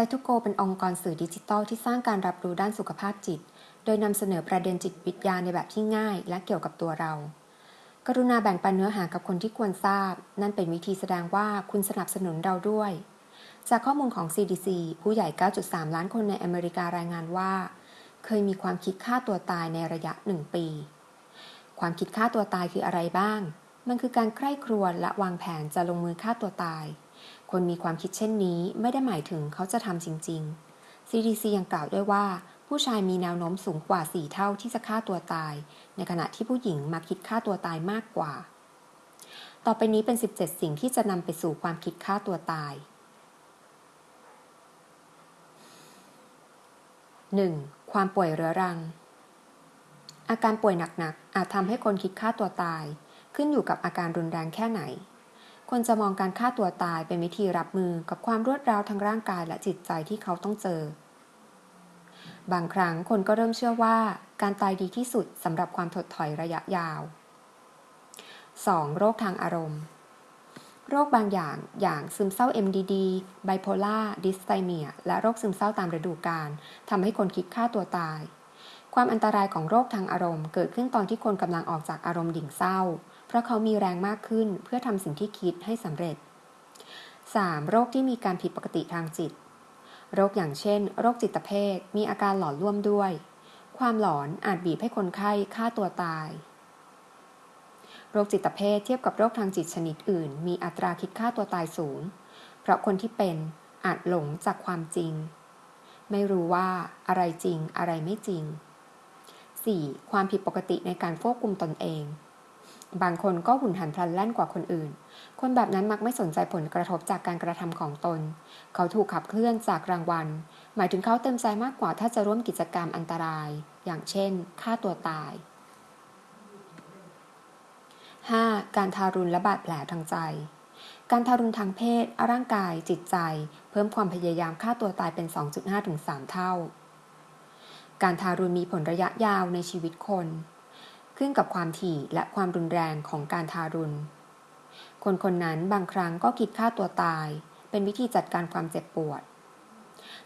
ซทูโกเป็นองค์กรสื่อดิจิทัลที่สร้างการรับรู้ด้านสุขภาพจิต โดยนำเสนอประเด็นจิตวิทยาในแบบที่ง่าย และเกี่ยวกับตัวเรา กรุณาแบ่งปันเนื้อหากับคนที่ควรทราบ นั่นเป็นวิธีแสดงว่าคุณสนับสนุนเราด้วย จากข้อมูลของ CDC ผู้ใหญ่ 9.3 ล้านคนในอเมริการายงานว่า เคยมีความคิดฆ่าตัวตายในระยะหนึ่งปี ความคิดฆ่าตัวตายคืออะไรบ้าง มันคือการใคร่ครวญและวางแผนจะลงมือฆ่าตัวตาย คนมีความคิดเช่นนี้ไม่ได้หมายถึงเขาจะทำจริง ๆ CDC ยังกล่าวด้วยว่า ผู้ชายมีแนวโน้มสูงกว่า 4 เท่าที่จะฆ่าตัวตาย ในขณะที่ผู้หญิงมาคิดฆ่าตัวตายมากกว่า ต่อไปนี้เป็น 17 สิ่งที่จะนำไปสู่ความคิดฆ่าตัวตาย 1. ความป่วยเรื้อรัง อาการป่วยหนักๆอาจทำให้คนคิดฆ่าตัวตาย ขึ้นอยู่กับอาการรุนแรงแค่ไหน ควรจะมองการฆ่าตัวตายเป็นวิธีรับมือกับความรวดร้าวทางร่างกายและจิตใจที่เขาต้องเจอ บางครั้งคนก็เริ่มเชื่อว่า การตายดีที่สุดสำหรับความถดถอยระยะยาว 2. โรคทางอารมณ์ โรคบางอย่างอย่างซึมเศร้า MDD bipolar dysthymia และโรคซึมเศร้าตามฤดูกาลทำให้คนคิดฆ่าตัวตาย ความอันตรายของโรคทางอารมณ์ เกิดขึ้นตอนที่คนกำลังออกจากอารมณ์ดิ่งเศร้า เพราะเขามีแรงมากขึ้นเพื่อทำสิ่งที่คิดให้สำเร็จ 3. โรคที่มีการผิดปกติทางจิต โรคอย่างเช่น โรคจิตเภทมีอาการหลอนร่วมด้วย ความหลอนอาจบีบให้คนไข้ฆ่าตัวตาย โรคจิตเภทเทียบกับโรคทางจิตชนิดอื่น มีอัตราคิดฆ่าตัวตายสูง เพราะคนที่เป็นอาจหลงจากความจริง ไม่รู้ว่าอะไรจริงอะไรไม่จริง 4. ความผิดปกติในการควบคุมตนเอง บางคนก็หุ่นหันพลันแล่นกว่าคนอื่น คนแบบนั้นมักไม่สนใจผลกระทบจากการกระทำของตน เขาถูกขับเคลื่อนจากรางวัล หมายถึงเขาเต็มใจมากกว่าถ้าจะร่วมกิจกรรมอันตราย อย่างเช่นฆ่าตัวตาย 5. การทารุณและบาดแผลทางใจ การทารุณทางเพศ ร่างกาย จิตใจ เพิ่มความพยายามฆ่าตัวตายเป็น 2.5-3 เท่า การทารุณมีผลระยะยาวในชีวิตคน ขึ้นกับความถี่และความรุนแรงของการทารุณ คนคนนั้นบางครั้งก็คิดฆ่าตัวตาย เป็นวิธีจัดการความเจ็บปวด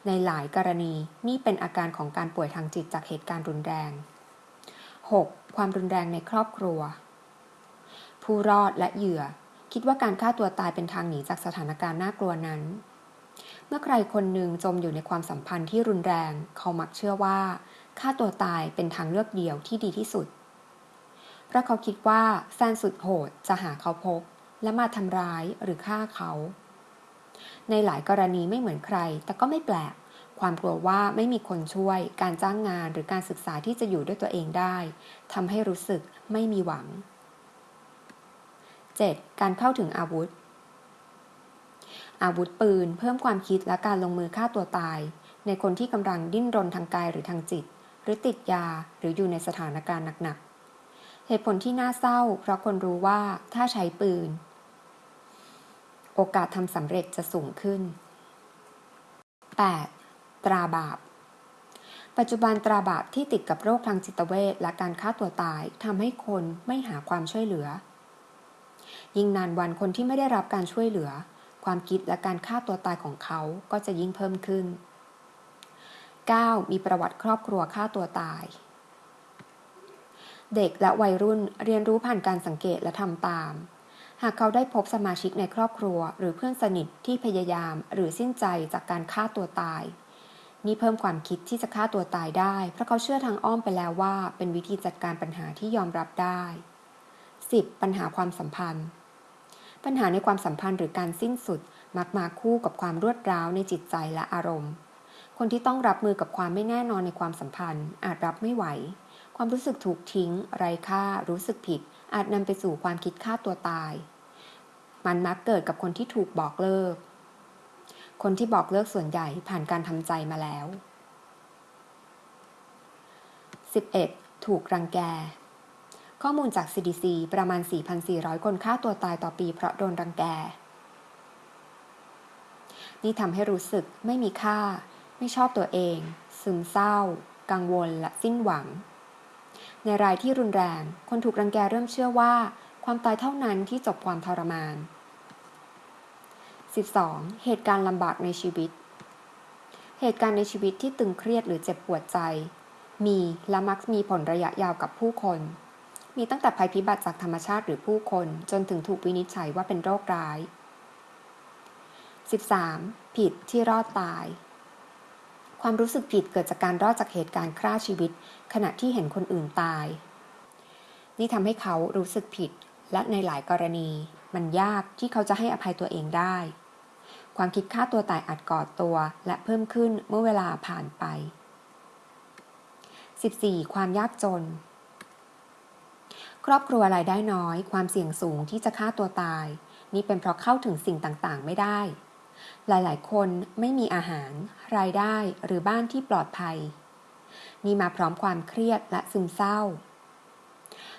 ในหลายกรณีนี่เป็นอาการของการป่วยทางจิตจากเหตุการณ์รุนแรง 6. ความรุนแรงในครอบครัว ผู้รอดและเหยื่อคิดว่าการฆ่าตัวตายเป็นทางหนีจากสถานการณ์น่ากลัวนั้น เมื่อใครคนหนึ่งจมอยู่ในความสัมพันธ์ที่รุนแรง เขามักเชื่อว่าฆ่าตัวตายเป็นทางเลือกเดียวที่ดีที่สุด เพราะเขาคิดว่าแฟนสุดโหดจะหาเขาพบ และมาทำร้ายหรือฆ่าเขา ในหลายกรณีไม่เหมือนใคร แต่ก็ไม่แปลก ความกลัวว่าไม่มีคนช่วย การจ้างงานหรือการศึกษาที่จะอยู่ด้วยตัวเองได้ทำให้รู้สึกไม่มีหวัง 7. การเข้าถึงอาวุธ อาวุธปืน เพิ่มความคิดและการลงมือฆ่าตัวตาย ในคนที่กำลังดิ้นรนทางกายหรือทางจิต หรือติดยาหรืออยู่ในสถานการณ์หนัก เหตุผลที่น่าเศร้า เพราะคนรู้ว่าถ้าใช้ปืน โอกาสทำสำเร็จจะสูงขึ้น 8. ตราบาป ปัจจุบันตราบาปที่ติดกับโรคทางจิตเวชและการฆ่าตัวตายทำให้คนไม่หาความช่วยเหลือ ยิ่งนานวันคนที่ไม่ได้รับการช่วยเหลือ ความคิดและการฆ่าตัวตายของเขาก็จะยิ่งเพิ่มขึ้น 9. มีประวัติครอบครัวฆ่าตัวตาย เด็กและวัยรุ่นเรียนรู้ผ่านการสังเกตและทำตาม หากเขาได้พบสมาชิกในครอบครัว หรือเพื่อนสนิทที่พยายาม หรือสิ้นใจจากการฆ่าตัวตาย นี่เพิ่มความคิดที่จะฆ่าตัวตายได้ เพราะเขาเชื่อทางอ้อมไปแล้วว่า เป็นวิธีจัดการปัญหาที่ยอมรับได้ 10. ปัญหาความสัมพันธ์ ปัญหาในความสัมพันธ์หรือการสิ้นสุดมักมาคู่กับความรวดร้าวในจิตใจและอารมณ์ คนที่ต้องรับมือกับความไม่แน่นอนในความสัมพันธ์อาจรับไม่ไหว ความรู้สึกถูกทิ้ง ไร้ค่า รู้สึกผิด อาจนำไปสู่ความคิดฆ่าตัวตาย มันมักเกิดกับคนที่ถูกบอกเลิก คนที่บอกเลิกส่วนใหญ่ผ่านการทำใจมาแล้ว 11. ถูกรังแก ข้อมูลจาก CDC ประมาณ 4,400 คนฆ่าตัวตายต่อปีเพราะโดนรังแก นี่ทำให้รู้สึกไม่มีค่า ไม่ชอบตัวเอง ซึมเศร้า กังวลและสิ้นหวัง ในรายที่รุนแรง คนถูกรังแกเริ่มเชื่อว่า ความตายเท่านั้นที่จบความทรมาน 12. เหตุการณ์ลำบากในชีวิต เหตุการณ์ในชีวิตที่ตึงเครียดหรือเจ็บปวดใจ มีและมักมีผลระยะยาวกับผู้คน มีตั้งแต่ภัยพิบัติจากธรรมชาติหรือผู้คน จนถึงถูกวินิจฉัยว่าเป็นโรคร้าย 13. ผิดที่รอดตาย ความรู้สึกผิดเกิดจากการรอดจากเหตุการณ์ฆ่าชีวิต ขณะที่เห็นคนอื่นตาย นี่ทำให้เขารู้สึกผิด และในหลายกรณี มันยากที่เขาจะให้อภัยตัวเองได้ ความคิดฆ่าตัวตายอาจก่อตัว และเพิ่มขึ้นเมื่อเวลาผ่านไป 14. ความยากจน ครอบครัวรายได้น้อย ความเสี่ยงสูงที่จะฆ่าตัวตาย นี่เป็นเพราะเข้าถึงสิ่งต่างๆ ไม่ได้ หลายๆ คนไม่มีอาหาร รายได้หรือบ้านที่ปลอดภัย นี่มาพร้อมความเครียดและซึมเศร้า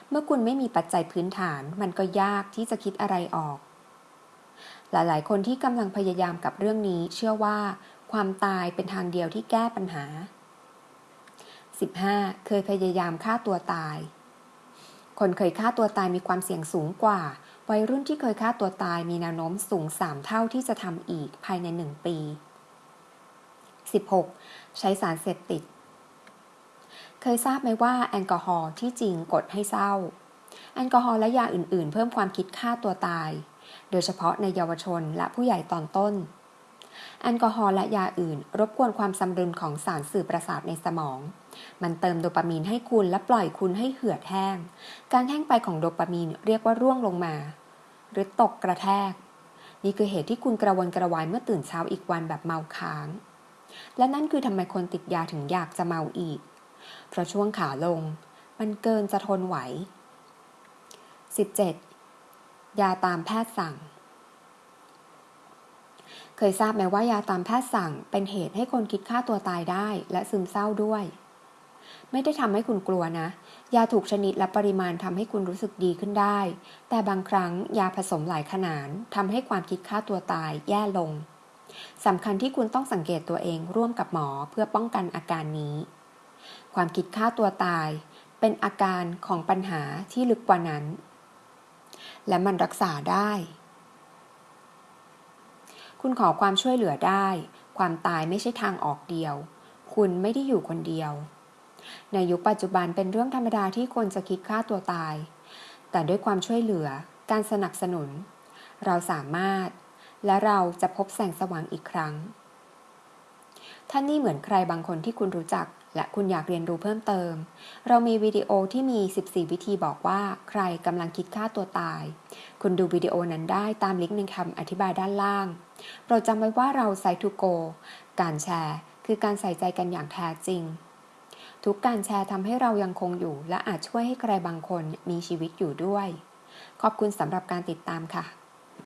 เมื่อคุณไม่มีปัจจัยพื้นฐานมันก็ยากที่จะคิดอะไรออก หลายๆ คนที่กำลังพยายามกับเรื่องนี้เชื่อว่า ความตายเป็นทางเดียวที่แก้ปัญหา 15. เคยพยายามฆ่าตัวตาย คนเคยฆ่าตัวตายมีความเสี่ยงสูงกว่า วัยรุ่นที่เคยฆ่าตัวตายมีแนวโน้มสูง 3 เท่าที่จะทำอีกภายใน 1 ปี 16. ใช้สารเสพติด เคยทราบไหมว่าแอลกอฮอล์ที่จริงกดให้เศร้า แอลกอฮอล์และยาอื่น ๆ เพิ่มความคิดฆ่าตัวตาย โดยเฉพาะในเยาวชนและผู้ใหญ่ตอนต้น แอลกอฮอล์และยาอื่น รบกวนความสมดุลของสารสื่อประสาทในสมอง มันเติมโดปามีนให้คุณและปล่อยคุณให้เหือดแห้ง การแห้งไปของโดปามีนเรียกว่าร่วงลงมา หรือตกกระแทก นี่คือเหตุที่คุณกระวนกระวายเมื่อตื่นเช้าอีกวันแบบเมาค้าง และนั่นคือทำไมคนติดยาถึงอยากจะเมาอีก เพราะช่วงขาลง มันเกินจะทนไหว 17. ยาตามแพทย์สั่งเคยทราบไหมว่ายาตามแพทย์สั่งเป็นเหตุให้คนคิดฆ่าตัวตายได้และซึมเศร้าด้วย ไม่ได้ทำให้คุณกลัวนะ ยาถูกชนิดและปริมาณทำให้คุณรู้สึกดีขึ้นได้ แต่บางครั้งยาผสมหลายขนาดทำให้ความคิดฆ่าตัวตายแย่ลงสำคัญที่คุณต้องสังเกตตัวเองร่วมกับหมอเพื่อป้องกันอาการนี้ ความคิดฆ่าตัวตาย เป็นอาการของปัญหาที่ลึกกว่านั้น และมันรักษาได้ คุณขอความช่วยเหลือได้ ความตายไม่ใช่ทางออกเดียว คุณไม่ได้อยู่คนเดียว ในยุคปัจจุบันเป็นเรื่องธรรมดาที่คนจะคิดฆ่าตัวตาย แต่ด้วยความช่วยเหลือ การสนับสนุน เราสามารถ และเราจะพบแสงสว่างอีกครั้ง ท่านนี่เหมือนใครบางคนที่คุณรู้จัก และคุณอยากเรียนรู้เพิ่มเติม เรามีวิดีโอที่มี 14 วิธีบอกว่าใครกำลังคิดฆ่าตัวตาย คุณดูวิดีโอนั้นได้ตามลิงก์ในคำอธิบายด้านล่าง โปรดจำไว้ว่าเราไซทูโก การแชร์ คือการใส่ใจกันอย่างแท้จริง ทุกการแชร์ทำให้เรายังคงอยู่ และอาจช่วยให้ใครบางคนมีชีวิตอยู่ด้วย ขอบคุณสำหรับการติดตามค่ะ